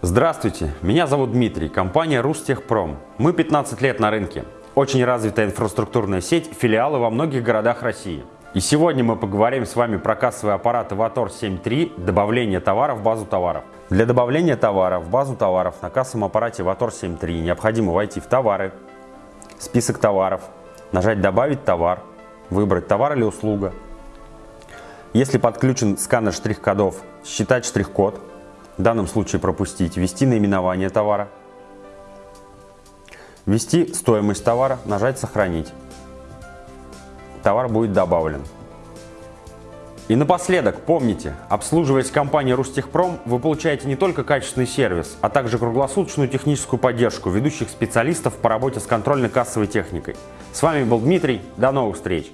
Здравствуйте, меня зовут Дмитрий, компания Рустехпром. Мы 15 лет на рынке. Очень развитая инфраструктурная сеть, филиалы во многих городах России. И сегодня мы поговорим с вами про кассовый аппарат Avator 7.3 добавление товара в базу товаров. Для добавления товара в базу товаров на кассовом аппарате Avator 7.3 необходимо войти в товары, список товаров, нажать «Добавить товар», выбрать товар или услуга. Если подключен сканер штрих-кодов, считать штрих-код, в данном случае пропустить, ввести наименование товара, ввести стоимость товара, нажать «Сохранить». Товар будет добавлен. И напоследок, помните, обслуживаясь компанией Рустехпром, вы получаете не только качественный сервис, а также круглосуточную техническую поддержку ведущих специалистов по работе с контрольно-кассовой техникой. С вами был Дмитрий, до новых встреч!